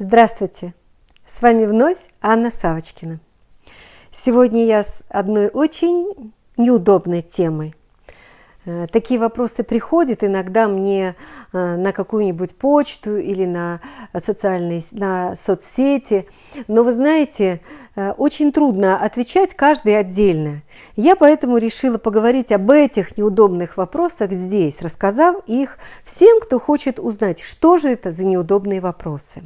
Здравствуйте! С вами вновь Анна Савочкина. Сегодня я с одной очень неудобной темой. Э, такие вопросы приходят иногда мне э, на какую-нибудь почту или на социальные на соцсети. Но вы знаете, э, очень трудно отвечать каждый отдельно. Я поэтому решила поговорить об этих неудобных вопросах здесь, рассказав их всем, кто хочет узнать, что же это за неудобные вопросы.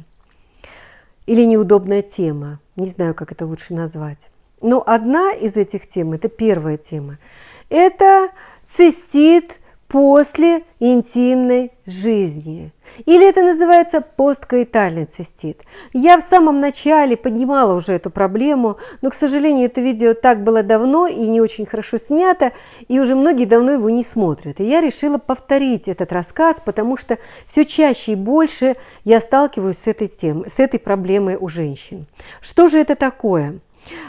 Или неудобная тема, не знаю, как это лучше назвать. Но одна из этих тем, это первая тема, это цистит после интимной жизни. Или это называется посткоитальный цистит. Я в самом начале поднимала уже эту проблему, но, к сожалению, это видео так было давно и не очень хорошо снято, и уже многие давно его не смотрят. И я решила повторить этот рассказ, потому что все чаще и больше я сталкиваюсь с этой темой, с этой проблемой у женщин. Что же это такое?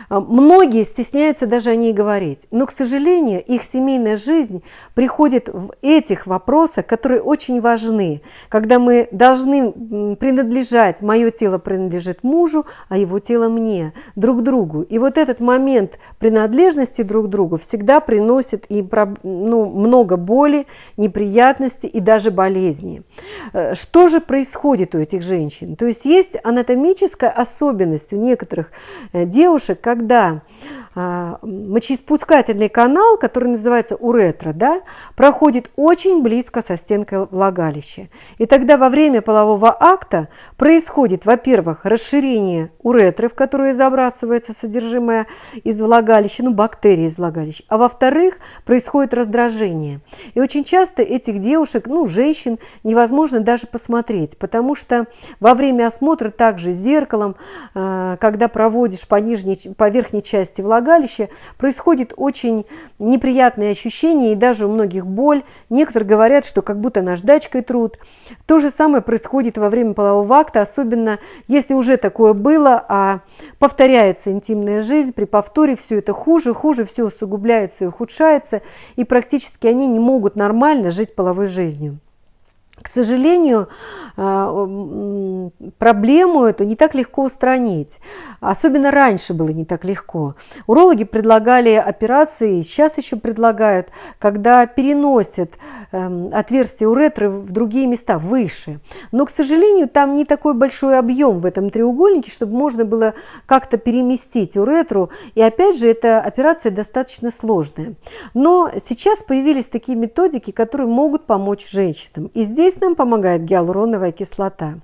А, многие стесняются даже о ней говорить, но, к сожалению, их семейная жизнь приходит в этих вопросах, которые очень важны, когда мы должны принадлежать, мое тело принадлежит мужу, а его тело мне, друг другу. И вот этот момент принадлежности друг другу всегда приносит и ну, много боли, неприятностей и даже болезни. Э, что же происходит у этих женщин? То есть есть анатомическая особенность у некоторых э, девушек, девушек, когда мочеиспускательный канал, который называется уретра, да, проходит очень близко со стенкой влагалища. И тогда во время полового акта происходит, во-первых, расширение уретры, в которую забрасывается содержимое из влагалища, ну, бактерии из влагалища, а во-вторых, происходит раздражение. И очень часто этих девушек, ну, женщин, невозможно даже посмотреть, потому что во время осмотра также зеркалом, а, когда проводишь по, нижней, по верхней части влагалища, влагалище происходит очень неприятные ощущения и даже у многих боль. Некоторые говорят, что как будто наждачкой труд. То же самое происходит во время полового акта, особенно если уже такое было, а повторяется интимная жизнь, при повторе все это хуже, хуже, все усугубляется и ухудшается, и практически они не могут нормально жить половой жизнью. К сожалению, а, проблему эту не так легко устранить. Особенно раньше было не так легко. Урологи предлагали операции, сейчас еще предлагают, когда переносят эм, отверстие уретры в другие места, выше. Но, к сожалению, там не такой большой объем в этом треугольнике, чтобы можно было как-то переместить уретру. И опять же, эта операция достаточно сложная. Но сейчас появились такие методики, которые могут помочь женщинам. И здесь Здесь нам помогает гиалуроновая кислота.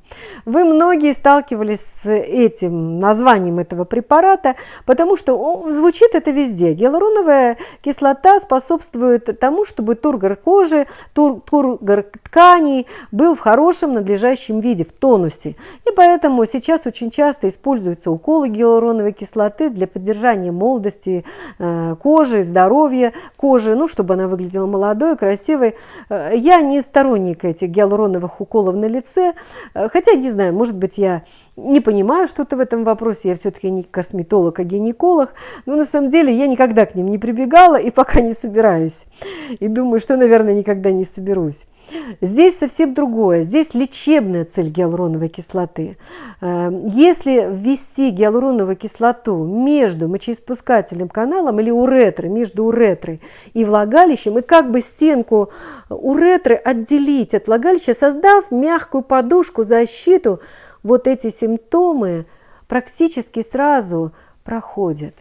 Вы многие сталкивались с этим названием этого препарата, потому что звучит это везде. Гиалуроновая кислота способствует тому, чтобы тургор кожи, тур, тургор тканей был в хорошем надлежащем виде, в тонусе. И поэтому сейчас очень часто используются уколы гиалуроновой кислоты для поддержания молодости э, кожи, здоровья кожи, ну, чтобы она выглядела молодой, красивой. Э, я не сторонник этих гиалуроновых уколов на лице. Э, хотя, не знаю, может быть, я не понимаю что-то в этом вопросе, я все-таки не косметолог, а гинеколог, но на самом деле я никогда к ним не прибегала и пока не собираюсь. И думаю, что, наверное, никогда не соберусь. Здесь совсем другое. Здесь лечебная цель гиалуроновой кислоты. Э, если ввести гиалуроновую кислоту между мочеиспускательным каналом или уретрой, между уретрой и влагалищем, и как бы стенку уретры отделить от влагалища, создав мягкую подушку, защиту, вот эти симптомы практически сразу проходят.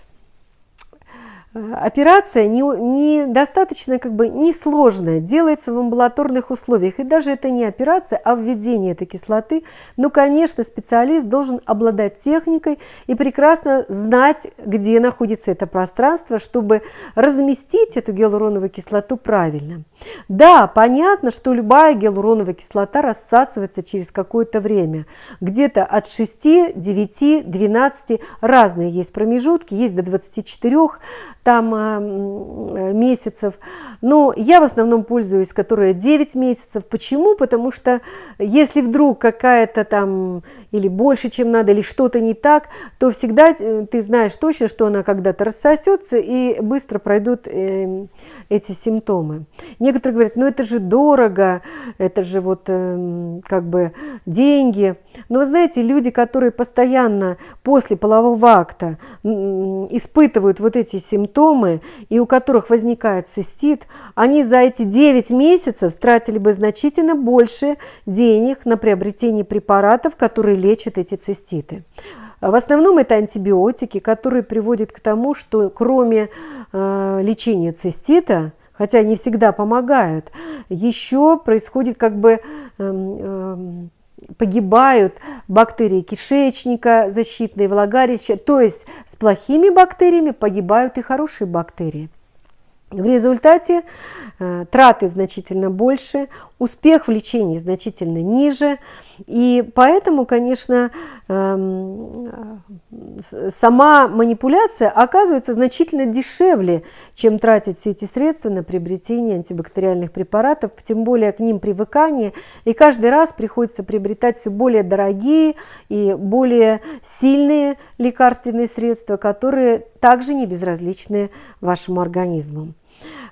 Э, операция недостаточно не как бы несложная, делается в амбулаторных условиях. И даже это не операция, а введение этой кислоты. Но, конечно, специалист должен обладать техникой и прекрасно знать, где находится это пространство, чтобы разместить эту гиалуроновую кислоту правильно. Да, понятно, что любая гиалуроновая кислота рассасывается через какое-то время. Где-то от 6, 9, 12, разные есть промежутки, есть до 24 там э, месяцев. Но я в основном пользуюсь, которая 9 месяцев. Почему? Потому что если вдруг какая-то там или больше, чем надо, или что-то не так, то всегда э, ты знаешь точно, что она когда-то рассосется и быстро пройдут э, эти симптомы. Некоторые говорят, ну это же дорого, это же вот как бы деньги. Но вы знаете, люди, которые постоянно после полового акта испытывают вот эти симптомы, и у которых возникает цистит, они за эти 9 месяцев тратили бы значительно больше денег на приобретение препаратов, которые лечат эти циститы. В основном это антибиотики, которые приводят к тому, что кроме э, лечения цистита, хотя они всегда помогают, еще происходит как бы э, погибают бактерии кишечника, защитные влагалища, то есть с плохими бактериями погибают и хорошие бактерии. В результате э, траты значительно больше, успех в лечении значительно ниже, и поэтому, конечно, сама манипуляция оказывается значительно дешевле, чем тратить все эти средства на приобретение антибактериальных препаратов, тем более к ним привыкание, и каждый раз приходится приобретать все более дорогие и более сильные лекарственные средства, которые также не безразличны вашему организму.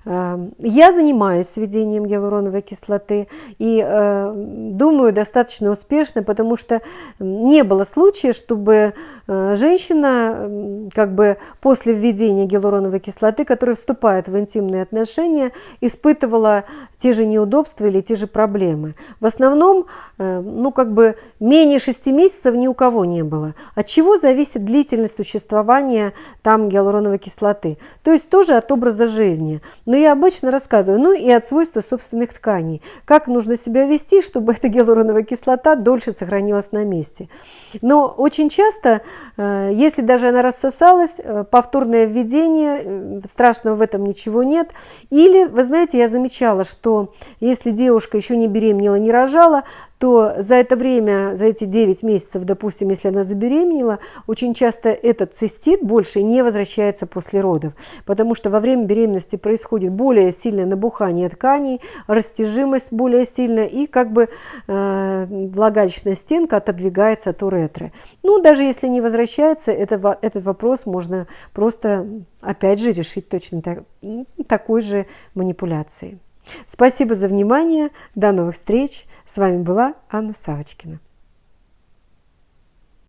Эм, я занимаюсь сведением гиалуроновой кислоты и э, думаю достаточно успешно, потому что не было случая, чтобы э, женщина как бы после введения гиалуроновой кислоты, которая вступает в интимные отношения, испытывала те же неудобства или те же проблемы. В основном, э, ну как бы менее 6 месяцев ни у кого не было. От чего зависит длительность существования там гиалуроновой кислоты? То есть тоже от образа жизни. Но я обычно рассказываю, ну и от свойства собственных тканей, как нужно себя вести, чтобы эта гиалуроновая кислота дольше сохранилась на месте. Но очень часто, э, если даже она рассосалась, э, повторное введение, э, страшного в этом ничего нет. Или, вы знаете, я замечала, что если девушка еще не беременела, не рожала, то за это время, за эти 9 месяцев, допустим, если она забеременела, очень часто этот цистит больше не возвращается после родов, потому что во время беременности происходит более сильное набухание тканей, растяжимость более сильная и как бы э, влагалищная стенка отодвигается от уретры. Ну, даже если не возвращается, это, этот вопрос можно просто, опять же, решить точно так, такой же манипуляцией. Спасибо за внимание. До новых встреч. С вами была Анна Савочкина.